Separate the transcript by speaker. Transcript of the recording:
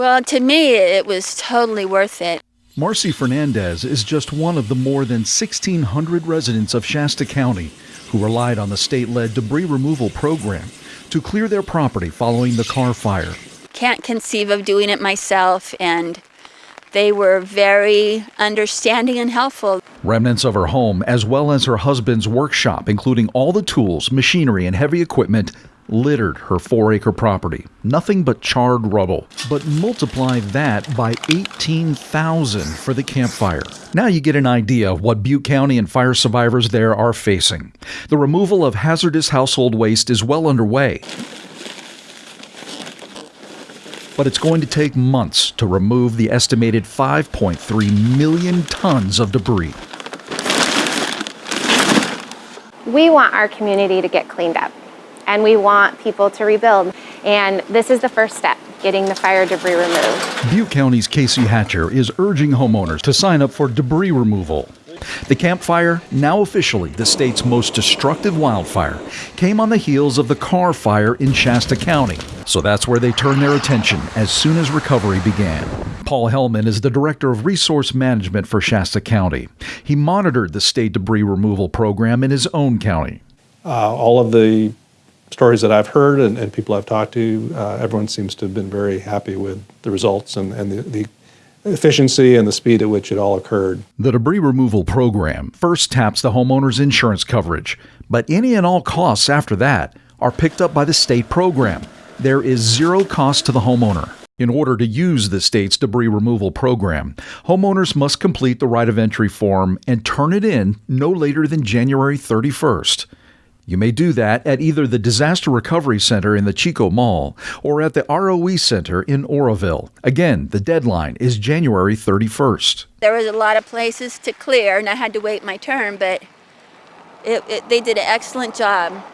Speaker 1: Well, to me, it was totally worth it.
Speaker 2: Marcy Fernandez is just one of the more than 1,600 residents of Shasta County who relied on the state led debris removal program to clear their property following the Carr fire.
Speaker 1: Can't conceive of doing it myself, and they were very understanding and helpful.
Speaker 2: Remnants of her home, as well as her husband's workshop, including all the tools, machinery, and heavy equipment, littered her four acre property. Nothing but charred rubble. But multiply that by 18,000 for the Camp Fire. Now you get an idea of what Butte County and fire survivors there are facing. The removal of hazardous household waste is well underway. But it's going to take months to remove the estimated 5.3 million tons of debris.
Speaker 3: We want our community to get cleaned up and we want people to rebuild. And this is the first step, getting the fire debris removed.
Speaker 2: Butte County's Casey Hatcher is urging homeowners to sign up for debris removal. The Camp Fire, now officially the state's most destructive wildfire, came on the heels of the Carr Fire in Shasta County. So that's where they turned their attention as soon as recovery began. Paul Hellman is the Director of Resource Management for Shasta County. He monitored the state debris removal program in his own county.
Speaker 4: Uh, all of the stories that I've heard and, and people I've talked to, uh, everyone seems to have been very happy with the results and, and the, the efficiency and the speed at which it all occurred.
Speaker 2: The debris removal program first taps the homeowner's insurance coverage, but any and all costs after that are picked up by the state program. There is zero cost to the homeowner. In order to use the state's debris removal program, homeowners must complete the right of entry form and turn it in no later than January 31st. You may do that at either the Disaster Recovery Center in the Chico Mall or at the ROE Center in Oroville. Again, the deadline is January 31st.
Speaker 1: There was a lot of places to clear, and I had to wait my turn, but it, it, they did an excellent job.